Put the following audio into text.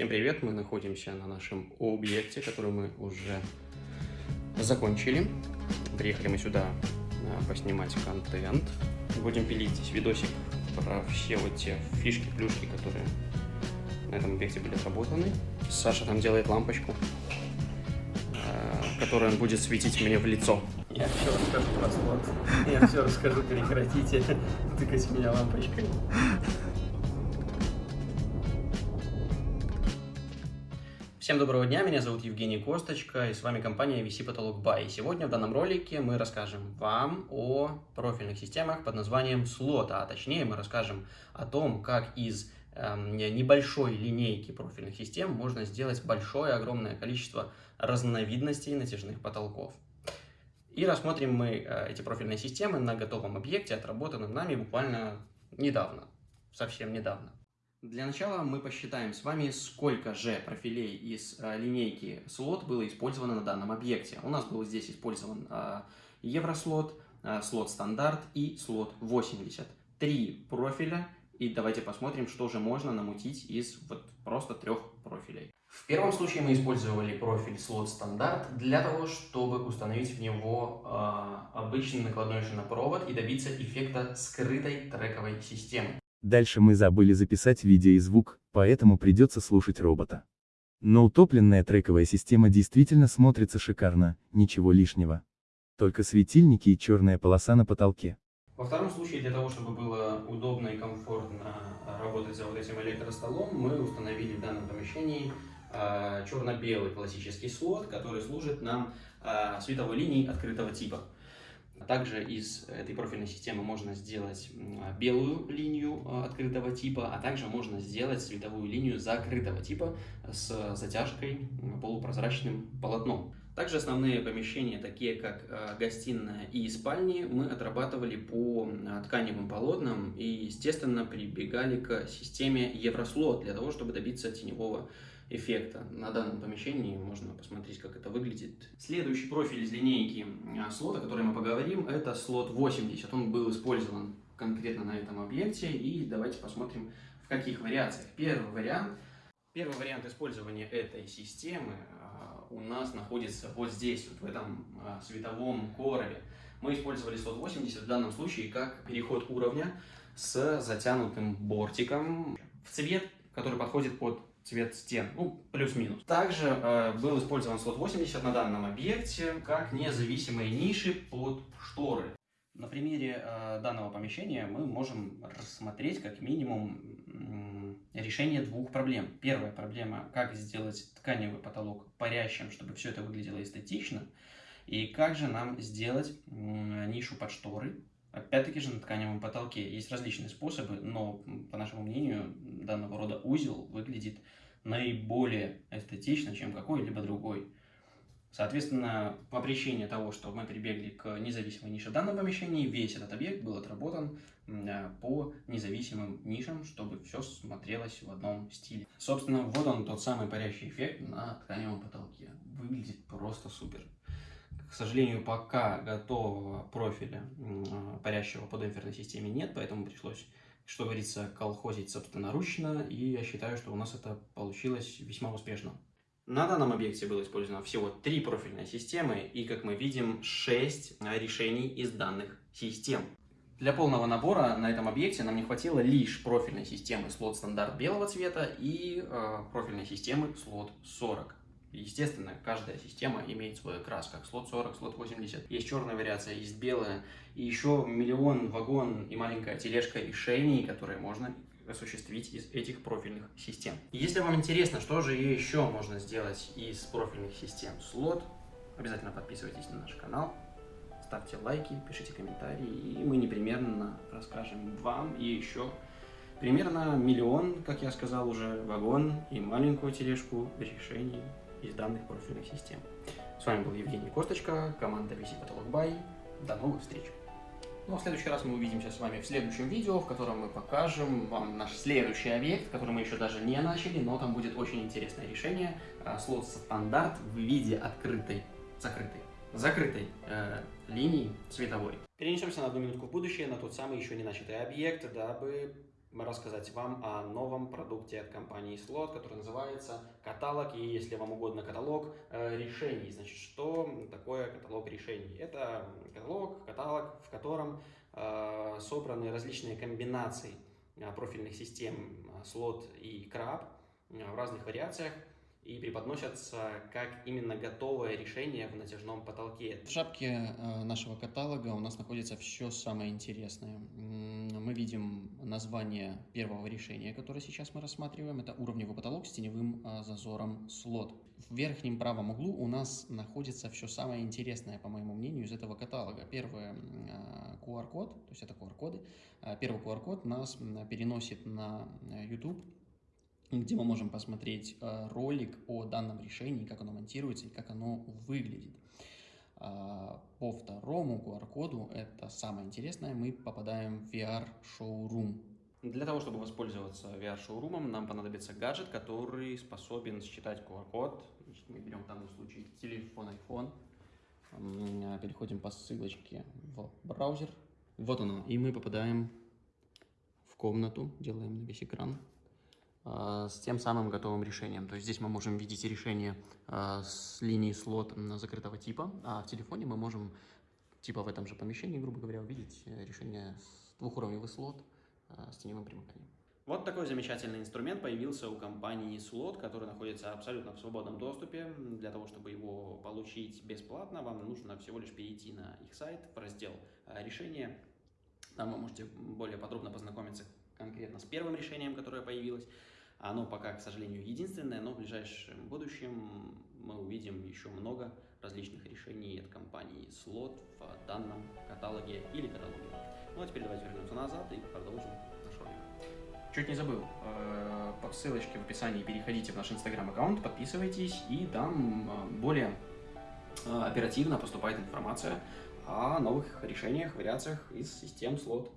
Всем привет! Мы находимся на нашем объекте, который мы уже закончили. Приехали мы сюда а, поснимать контент. Будем пилить здесь видосик про все вот те фишки, плюшки, которые на этом объекте были отработаны. Саша там делает лампочку, а, которая будет светить мне в лицо. Я все расскажу про слот. Я все расскажу, прекратите тыкать меня лампочкой. Всем доброго дня, меня зовут Евгений Косточка, и с вами компания VC Потолок Buy. Сегодня в данном ролике мы расскажем вам о профильных системах под названием слота, а точнее мы расскажем о том, как из э, небольшой линейки профильных систем можно сделать большое, огромное количество разновидностей натяжных потолков. И рассмотрим мы э, эти профильные системы на готовом объекте, отработанном нами буквально недавно, совсем недавно. Для начала мы посчитаем с вами, сколько же профилей из э, линейки слот было использовано на данном объекте. У нас был здесь использован э, еврослот, э, слот стандарт и слот 80. Три профиля, и давайте посмотрим, что же можно намутить из вот просто трех профилей. В первом случае мы использовали профиль слот стандарт для того, чтобы установить в него э, обычный накладной шинопровод и добиться эффекта скрытой трековой системы. Дальше мы забыли записать видео и звук, поэтому придется слушать робота. Но утопленная трековая система действительно смотрится шикарно, ничего лишнего. Только светильники и черная полоса на потолке. Во втором случае, для того, чтобы было удобно и комфортно работать за вот этим электростолом, мы установили в данном помещении а, черно-белый классический слот, который служит нам а, световой линией открытого типа. Также из этой профильной системы можно сделать белую линию а, открытого типа, а также можно сделать световую линию закрытого типа с затяжкой полупрозрачным полотном. Также основные помещения, такие как а, гостиная и спальни, мы отрабатывали по а, тканевым полотнам и, естественно, прибегали к системе Еврослот для того, чтобы добиться теневого эффекта на данном помещении. Можно посмотреть, как это выглядит. Следующий профиль из линейки а, слота, о котором мы поговорим, это слот 80. Он был использован конкретно на этом объекте. И давайте посмотрим, в каких вариациях. Первый вариант. Первый вариант использования этой системы а, у нас находится вот здесь, вот в этом а, световом коробе. Мы использовали слот 80 в данном случае как переход уровня с затянутым бортиком в цвет, который подходит под цвет стен, ну, плюс-минус. Также э, был использован слот 80 на данном объекте как независимые ниши под шторы. На примере э, данного помещения мы можем рассмотреть как минимум э, решение двух проблем. Первая проблема, как сделать тканевый потолок парящим, чтобы все это выглядело эстетично. И как же нам сделать э, нишу под шторы, Опять-таки же на тканевом потолке есть различные способы, но, по нашему мнению, данного рода узел выглядит наиболее эстетично, чем какой-либо другой. Соответственно, по причине того, что мы прибегли к независимой нише в данном помещении, весь этот объект был отработан э, по независимым нишам, чтобы все смотрелось в одном стиле. Собственно, вот он тот самый парящий эффект на тканевом потолке. Выглядит просто супер. К сожалению, пока готового профиля парящего по демпферной системе нет, поэтому пришлось, что говорится, колхозить собственноручно, и я считаю, что у нас это получилось весьма успешно. На данном объекте было использовано всего три профильные системы, и, как мы видим, 6 решений из данных систем. Для полного набора на этом объекте нам не хватило лишь профильной системы слот стандарт белого цвета и э, профильной системы слот 40. Естественно, каждая система имеет свой окрас, как слот 40, слот 80. Есть черная вариация, есть белая. И еще миллион вагон и маленькая тележка решений, которые можно осуществить из этих профильных систем. Если вам интересно, что же еще можно сделать из профильных систем слот, обязательно подписывайтесь на наш канал, ставьте лайки, пишите комментарии, и мы непременно расскажем вам и еще примерно миллион, как я сказал уже, вагон и маленькую тележку решений из данных профильных систем. С вами был Евгений Косточка, команда VC Потолок Бай. До новых встреч! Ну в следующий раз мы увидимся с вами в следующем видео, в котором мы покажем вам наш следующий объект, который мы еще даже не начали, но там будет очень интересное решение. А, слот стандарт в виде открытой, закрытой, закрытой э, линии цветовой. Перенесемся на одну минутку в будущее, на тот самый еще не начатый объект, дабы рассказать вам о новом продукте от компании Slot, который называется каталог, и если вам угодно, каталог э, решений. Значит, что такое каталог решений? Это каталог, каталог, в котором э, собраны различные комбинации э, профильных систем Slot и Crab в разных вариациях и преподносятся как именно готовое решение в натяжном потолке. В шапке нашего каталога у нас находится все самое интересное. Мы видим название первого решения, которое сейчас мы рассматриваем. Это уровневый потолок с теневым зазором слот. В верхнем правом углу у нас находится все самое интересное, по моему мнению, из этого каталога. Первый QR-код, то есть это QR-коды. Первый QR-код нас переносит на YouTube где мы можем посмотреть э, ролик о данном решении, как оно монтируется и как оно выглядит. А, по второму QR-коду, это самое интересное, мы попадаем в VR-шоурум. Для того, чтобы воспользоваться VR-шоурумом, нам понадобится гаджет, который способен считать QR-код. Мы берем в данном случае телефон iPhone, переходим по ссылочке в браузер. Вот оно, и мы попадаем в комнату, делаем на весь экран. А, с тем самым готовым решением. То есть здесь мы можем видеть решение а, с линии слот закрытого типа, а в телефоне мы можем типа в этом же помещении, грубо говоря, увидеть э, решение с двухуровневый слот с теневым примыканием. Вот такой замечательный инструмент появился у компании Slot, который находится абсолютно в свободном доступе. Для того, чтобы его получить бесплатно, вам нужно всего лишь перейти на их сайт в раздел «Решения». Там вы можете более подробно познакомиться конкретно с первым решением, которое появилось. Оно пока, к сожалению, единственное, но в ближайшем будущем мы увидим еще много различных решений от компании Slot в данном каталоге или каталоге. Ну а теперь давайте вернемся назад и продолжим наш ролик. Чуть не забыл, э, по ссылочке в описании переходите в наш инстаграм-аккаунт, подписывайтесь, и там э, более э, оперативно поступает информация о новых решениях, вариациях из систем слот.